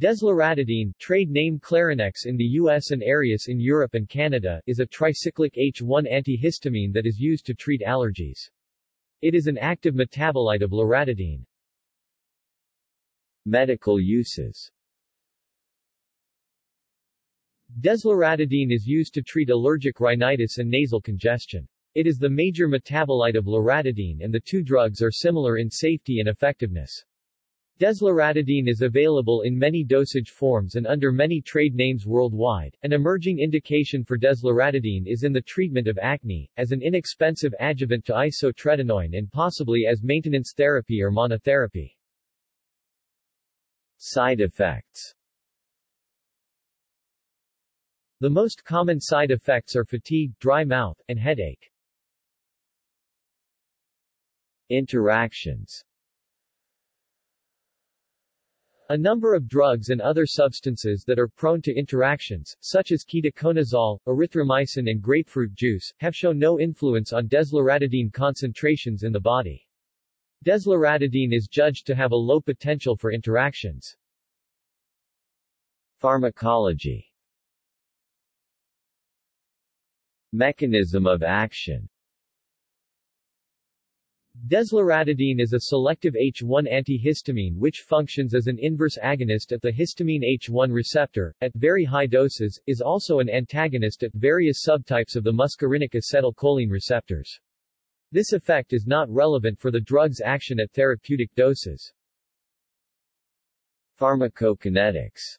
Desloratadine, trade name Clarinex in the US and Aerius in Europe and Canada, is a tricyclic H1 antihistamine that is used to treat allergies. It is an active metabolite of loratadine. Medical uses Desloratadine is used to treat allergic rhinitis and nasal congestion. It is the major metabolite of loratadine and the two drugs are similar in safety and effectiveness. Desloratadine is available in many dosage forms and under many trade names worldwide. An emerging indication for desloratadine is in the treatment of acne, as an inexpensive adjuvant to isotretinoin and possibly as maintenance therapy or monotherapy. Side effects The most common side effects are fatigue, dry mouth, and headache. Interactions A number of drugs and other substances that are prone to interactions, such as ketoconazole, erythromycin and grapefruit juice, have shown no influence on desloratadine concentrations in the body. Desloratadine is judged to have a low potential for interactions. Pharmacology Mechanism of action Desloratadine is a selective H1 antihistamine which functions as an inverse agonist at the histamine H1 receptor, at very high doses, is also an antagonist at various subtypes of the muscarinic acetylcholine receptors. This effect is not relevant for the drug's action at therapeutic doses. Pharmacokinetics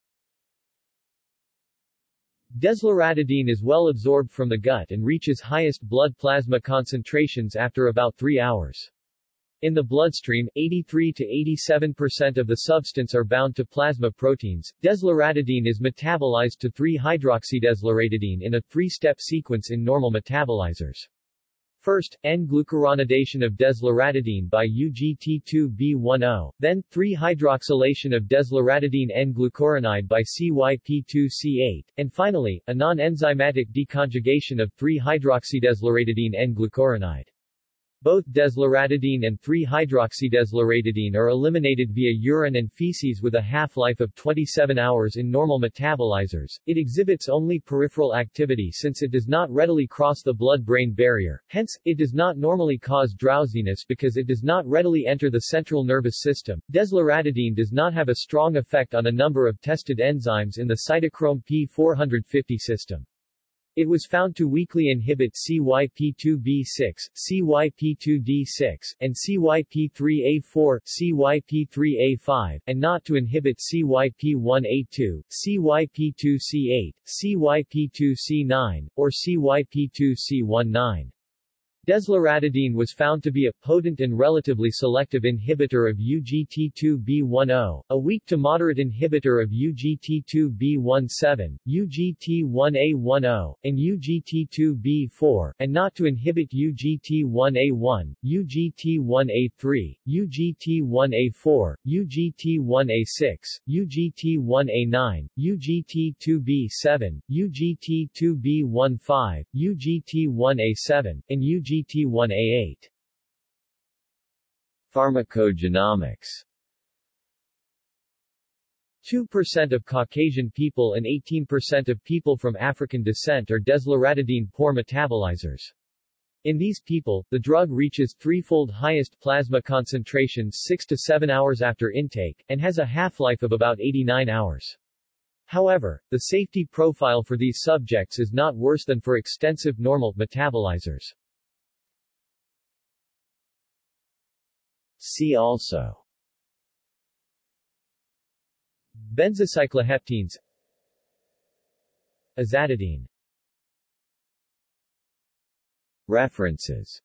Desloratadine is well absorbed from the gut and reaches highest blood plasma concentrations after about 3 hours. In the bloodstream, 83 to 87% of the substance are bound to plasma proteins. Desloratadine is metabolized to 3-hydroxydesloratadine in a three-step sequence in normal metabolizers. First, N-glucuronidation of desloratadine by UGT2B10, then, 3-hydroxylation of desloratadine N-glucuronide by CYP2C8, and finally, a non-enzymatic deconjugation of 3-hydroxydesloratadine N-glucuronide. Both desloratadine and 3-hydroxydesloratadine are eliminated via urine and feces with a half-life of 27 hours in normal metabolizers. It exhibits only peripheral activity since it does not readily cross the blood-brain barrier, hence, it does not normally cause drowsiness because it does not readily enter the central nervous system. Desloratadine does not have a strong effect on a number of tested enzymes in the cytochrome P450 system. It was found to weakly inhibit CYP2B6, CYP2D6, and CYP3A4, CYP3A5, and not to inhibit CYP1A2, CYP2C8, CYP2C9, or CYP2C19. Desloratadine was found to be a potent and relatively selective inhibitor of UGT2B10, a weak to moderate inhibitor of UGT2B17, UGT1A10, and UGT2B4, and not to inhibit UGT1A1, UGT1A3, UGT1A4, UGT1A6, UGT1A9, UGT2B7, UGT2B15, UGT1A7, and UGT GT1A8. Pharmacogenomics 2% of Caucasian people and 18% of people from African descent are desloratadine poor metabolizers. In these people, the drug reaches threefold highest plasma concentrations 6 to 7 hours after intake, and has a half-life of about 89 hours. However, the safety profile for these subjects is not worse than for extensive normal metabolizers. See also. Benzocycloheptanes Azatidine. References